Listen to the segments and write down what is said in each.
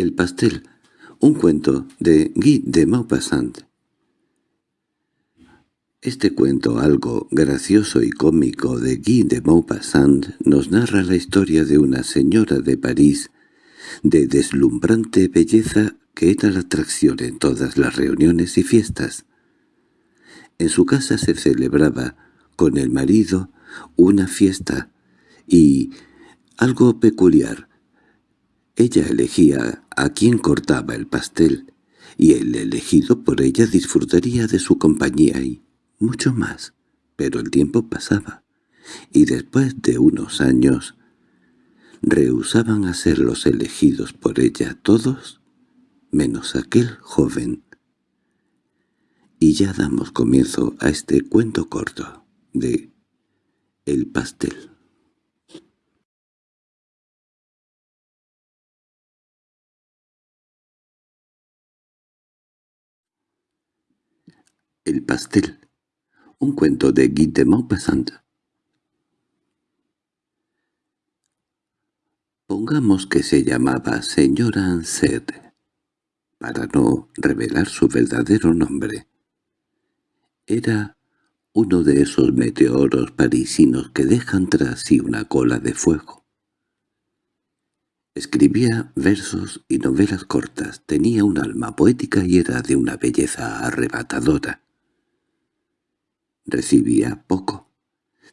El pastel, un cuento de Guy de Maupassant. Este cuento algo gracioso y cómico de Guy de Maupassant nos narra la historia de una señora de París de deslumbrante belleza que era la atracción en todas las reuniones y fiestas. En su casa se celebraba, con el marido, una fiesta, y, algo peculiar, ella elegía a quien cortaba el pastel, y el elegido por ella disfrutaría de su compañía y mucho más. Pero el tiempo pasaba, y después de unos años rehusaban a ser los elegidos por ella todos, menos aquel joven. Y ya damos comienzo a este cuento corto de El pastel. El pastel. Un cuento de Guy de Maupassant. Pongamos que se llamaba señora Anset, para no revelar su verdadero nombre. Era uno de esos meteoros parisinos que dejan tras sí una cola de fuego. Escribía versos y novelas cortas, tenía un alma poética y era de una belleza arrebatadora. Recibía poco,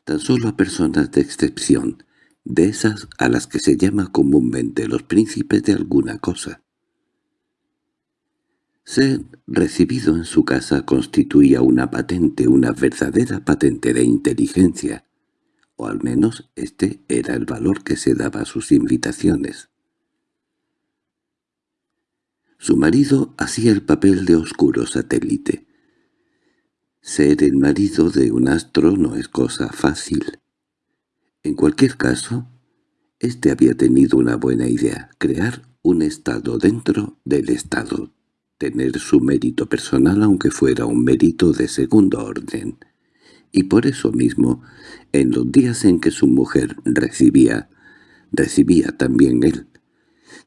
tan solo a personas de excepción, de esas a las que se llama comúnmente los príncipes de alguna cosa. Ser recibido en su casa constituía una patente, una verdadera patente de inteligencia, o al menos este era el valor que se daba a sus invitaciones. Su marido hacía el papel de oscuro satélite, ser el marido de un astro no es cosa fácil. En cualquier caso, éste había tenido una buena idea, crear un estado dentro del estado, tener su mérito personal aunque fuera un mérito de segundo orden. Y por eso mismo, en los días en que su mujer recibía, recibía también él.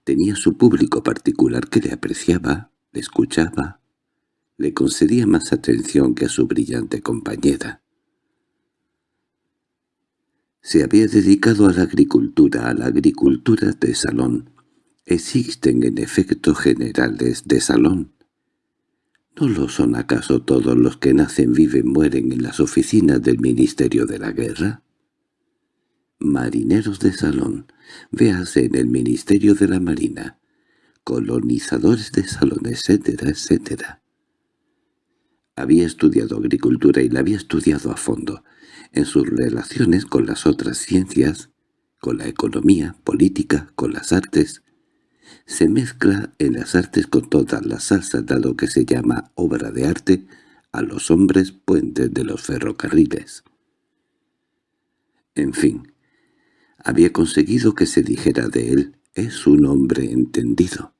Tenía su público particular que le apreciaba, le escuchaba, le concedía más atención que a su brillante compañera. Se había dedicado a la agricultura, a la agricultura de salón. Existen en efecto generales de salón. ¿No lo son acaso todos los que nacen, viven, mueren en las oficinas del Ministerio de la Guerra? Marineros de salón, véase en el Ministerio de la Marina, colonizadores de salón, etcétera, etcétera. Había estudiado agricultura y la había estudiado a fondo, en sus relaciones con las otras ciencias, con la economía, política, con las artes. Se mezcla en las artes con todas las salsas, dado que se llama obra de arte a los hombres puentes de los ferrocarriles. En fin, había conseguido que se dijera de él, es un hombre entendido.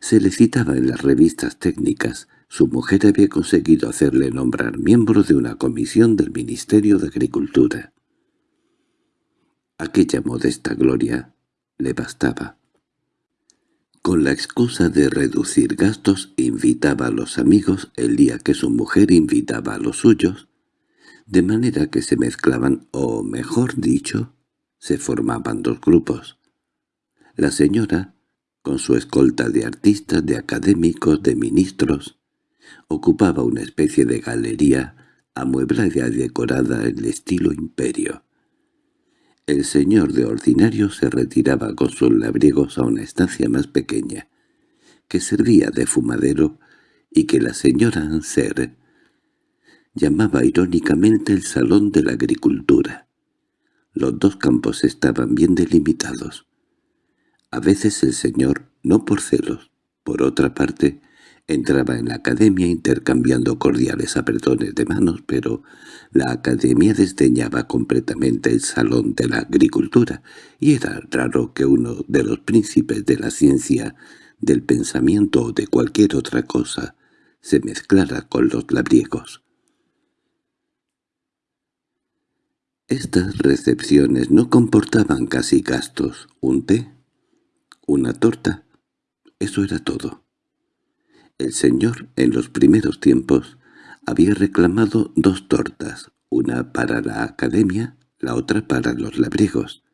Se le citaba en las revistas técnicas, su mujer había conseguido hacerle nombrar miembro de una comisión del Ministerio de Agricultura. Aquella modesta gloria le bastaba. Con la excusa de reducir gastos invitaba a los amigos el día que su mujer invitaba a los suyos, de manera que se mezclaban, o mejor dicho, se formaban dos grupos. La señora, con su escolta de artistas, de académicos, de ministros, ocupaba una especie de galería amueblada y decorada en estilo imperio. El señor de ordinario se retiraba con sus labriegos a una estancia más pequeña, que servía de fumadero y que la señora Anser llamaba irónicamente el Salón de la Agricultura. Los dos campos estaban bien delimitados. A veces el señor, no por celos, por otra parte, Entraba en la academia intercambiando cordiales apretones de manos, pero la academia desdeñaba completamente el salón de la agricultura, y era raro que uno de los príncipes de la ciencia, del pensamiento o de cualquier otra cosa se mezclara con los labriegos. Estas recepciones no comportaban casi gastos, un té, una torta, eso era todo. El señor, en los primeros tiempos, había reclamado dos tortas, una para la academia, la otra para los labriegos.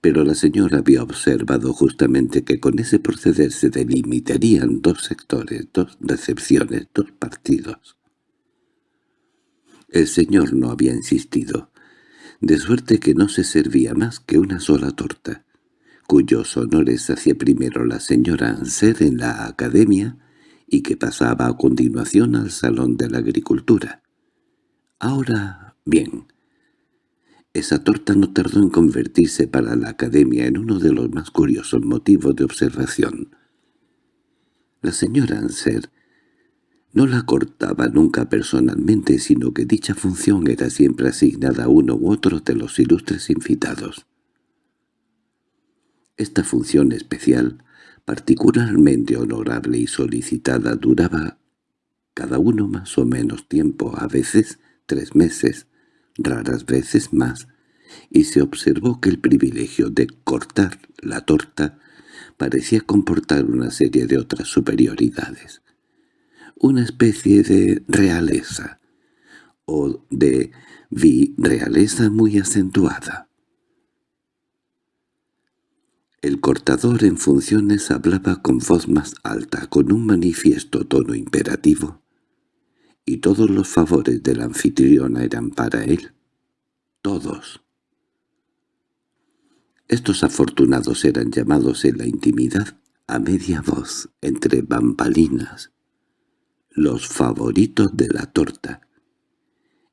Pero la señora había observado justamente que con ese proceder se delimitarían dos sectores, dos recepciones, dos partidos. El señor no había insistido, de suerte que no se servía más que una sola torta, cuyos honores hacía primero la señora Anser en la academia y que pasaba a continuación al Salón de la Agricultura. Ahora, bien, esa torta no tardó en convertirse para la Academia en uno de los más curiosos motivos de observación. La señora Anser no la cortaba nunca personalmente, sino que dicha función era siempre asignada a uno u otro de los ilustres invitados. Esta función especial particularmente honorable y solicitada, duraba cada uno más o menos tiempo, a veces tres meses, raras veces más, y se observó que el privilegio de cortar la torta parecía comportar una serie de otras superioridades, una especie de realeza, o de vi-realeza muy acentuada. El cortador en funciones hablaba con voz más alta, con un manifiesto tono imperativo, y todos los favores de la anfitriona eran para él. Todos. Estos afortunados eran llamados en la intimidad a media voz, entre bambalinas, los favoritos de la torta.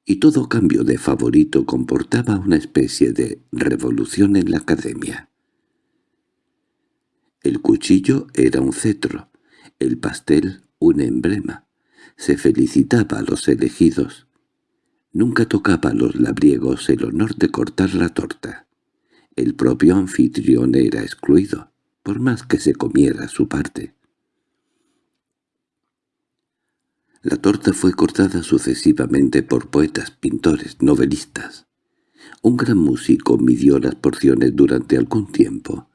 Y todo cambio de favorito comportaba una especie de revolución en la academia. El cuchillo era un cetro, el pastel un emblema. Se felicitaba a los elegidos. Nunca tocaba a los labriegos el honor de cortar la torta. El propio anfitrión era excluido, por más que se comiera su parte. La torta fue cortada sucesivamente por poetas, pintores, novelistas. Un gran músico midió las porciones durante algún tiempo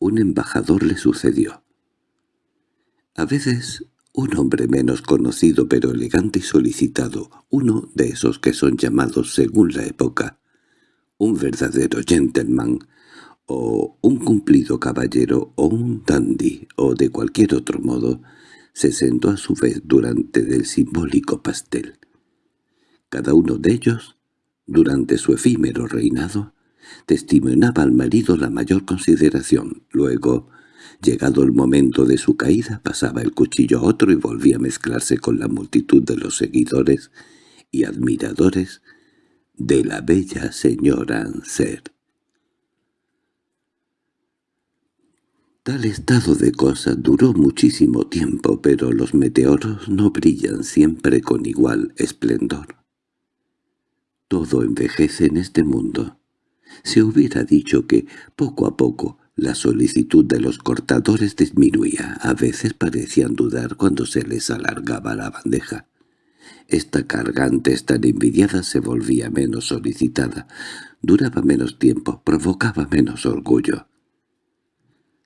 un embajador le sucedió. A veces un hombre menos conocido pero elegante y solicitado, uno de esos que son llamados según la época, un verdadero gentleman, o un cumplido caballero, o un dandy, o de cualquier otro modo, se sentó a su vez durante del simbólico pastel. Cada uno de ellos, durante su efímero reinado, testimoniaba al marido la mayor consideración. Luego, llegado el momento de su caída, pasaba el cuchillo a otro y volvía a mezclarse con la multitud de los seguidores y admiradores de la bella señora Anser. Tal estado de cosas duró muchísimo tiempo, pero los meteoros no brillan siempre con igual esplendor. Todo envejece en este mundo. Se hubiera dicho que, poco a poco, la solicitud de los cortadores disminuía. A veces parecían dudar cuando se les alargaba la bandeja. Esta cargante tan envidiada se volvía menos solicitada, duraba menos tiempo, provocaba menos orgullo.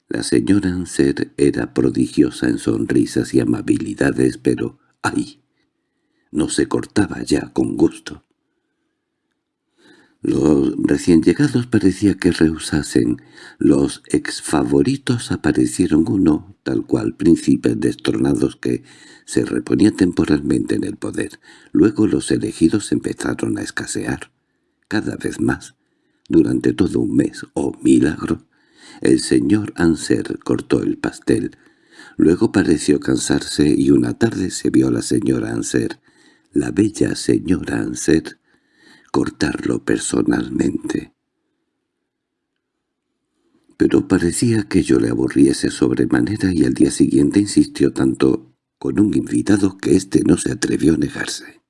La señora Anser era prodigiosa en sonrisas y amabilidades, pero ¡ay! no se cortaba ya con gusto. Los recién llegados parecía que rehusasen. Los exfavoritos aparecieron uno, tal cual príncipes destronados que se reponía temporalmente en el poder. Luego los elegidos empezaron a escasear, cada vez más. Durante todo un mes, oh milagro, el señor Anser cortó el pastel. Luego pareció cansarse y una tarde se vio a la señora Anser, la bella señora Anser, cortarlo personalmente. Pero parecía que yo le aburriese sobremanera y al día siguiente insistió tanto con un invitado que éste no se atrevió a negarse.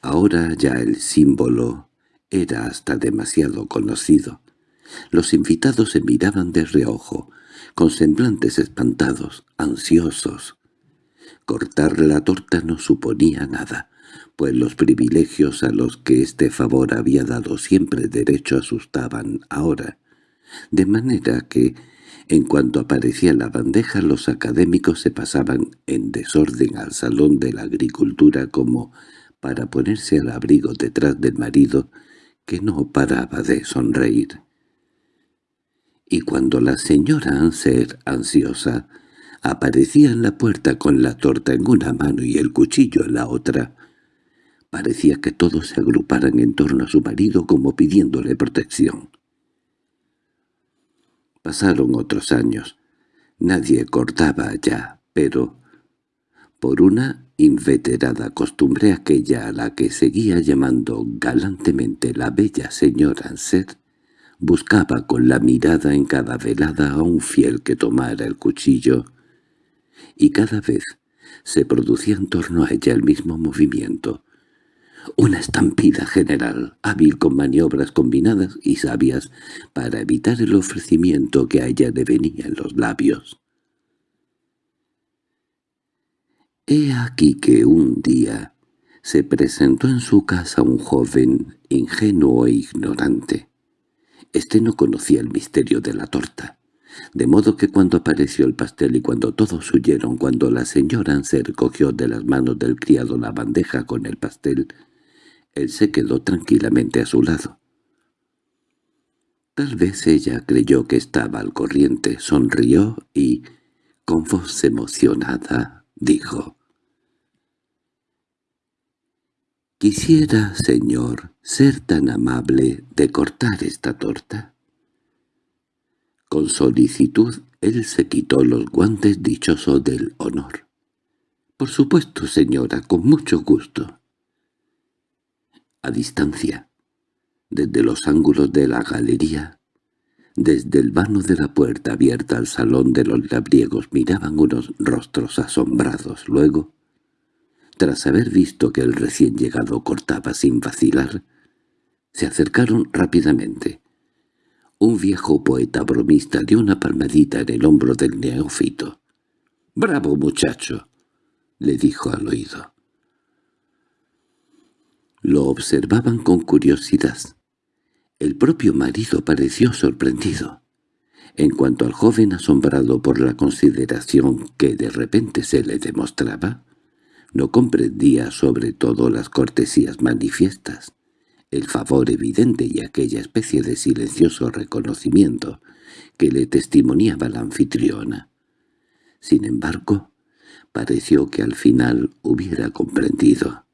Ahora ya el símbolo era hasta demasiado conocido. Los invitados se miraban de reojo, con semblantes espantados, ansiosos. Cortar la torta no suponía nada pues los privilegios a los que este favor había dado siempre derecho asustaban ahora, de manera que En cuanto aparecía la bandeja, los académicos se pasaban en desorden al salón de la agricultura como para ponerse al abrigo detrás del marido, que no paraba de sonreír. Y cuando la señora Anser, ansiosa, aparecía en la puerta con la torta en una mano y el cuchillo en la otra, parecía que todos se agruparan en torno a su marido como pidiéndole protección. Pasaron otros años. Nadie cortaba ya, pero por una inveterada costumbre aquella a la que seguía llamando galantemente la bella señora Anser, buscaba con la mirada en cada velada a un fiel que tomara el cuchillo, y cada vez se producía en torno a ella el mismo movimiento, una estampida general, hábil con maniobras combinadas y sabias para evitar el ofrecimiento que a ella le venía en los labios. He aquí que un día se presentó en su casa un joven ingenuo e ignorante. Este no conocía el misterio de la torta, de modo que cuando apareció el pastel y cuando todos huyeron, cuando la señora se recogió de las manos del criado la bandeja con el pastel, él se quedó tranquilamente a su lado. Tal vez ella creyó que estaba al corriente, sonrió y, con voz emocionada, dijo «Quisiera, señor, ser tan amable de cortar esta torta». Con solicitud él se quitó los guantes dichosos del honor. «Por supuesto, señora, con mucho gusto» a distancia, desde los ángulos de la galería, desde el vano de la puerta abierta al salón de los labriegos miraban unos rostros asombrados. Luego, tras haber visto que el recién llegado cortaba sin vacilar, se acercaron rápidamente. Un viejo poeta bromista dio una palmadita en el hombro del neófito. «¡Bravo, muchacho!» le dijo al oído. Lo observaban con curiosidad. El propio marido pareció sorprendido. En cuanto al joven asombrado por la consideración que de repente se le demostraba, no comprendía sobre todo las cortesías manifiestas, el favor evidente y aquella especie de silencioso reconocimiento que le testimoniaba la anfitriona. Sin embargo, pareció que al final hubiera comprendido.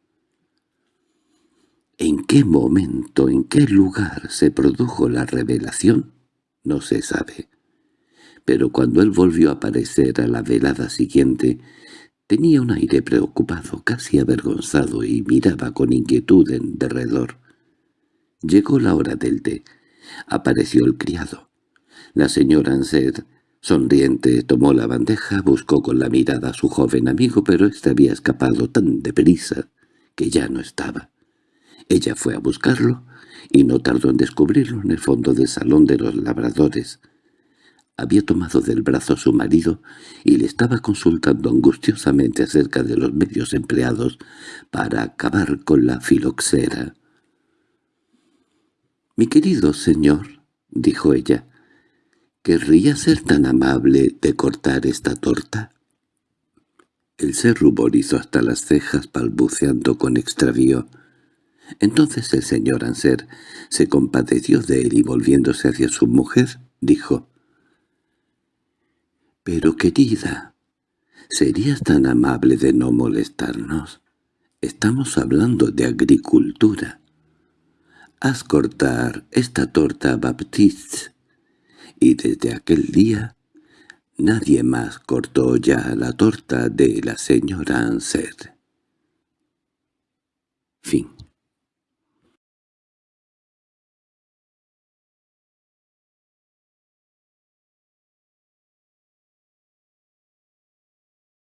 ¿En qué momento, en qué lugar se produjo la revelación? No se sabe. Pero cuando él volvió a aparecer a la velada siguiente, tenía un aire preocupado, casi avergonzado, y miraba con inquietud en derredor. Llegó la hora del té. Apareció el criado. La señora Anser, sonriente, tomó la bandeja, buscó con la mirada a su joven amigo, pero éste había escapado tan deprisa que ya no estaba. Ella fue a buscarlo, y no tardó en descubrirlo en el fondo del salón de los labradores. Había tomado del brazo a su marido y le estaba consultando angustiosamente acerca de los medios empleados para acabar con la filoxera. «Mi querido señor», dijo ella, «¿querría ser tan amable de cortar esta torta?» Él se ruborizó hasta las cejas balbuceando con extravío. Entonces el señor Anser se compadeció de él y volviéndose hacia su mujer, dijo, «Pero querida, ¿serías tan amable de no molestarnos? Estamos hablando de agricultura. Haz cortar esta torta Baptiste». Y desde aquel día nadie más cortó ya la torta de la señora Anser. Fin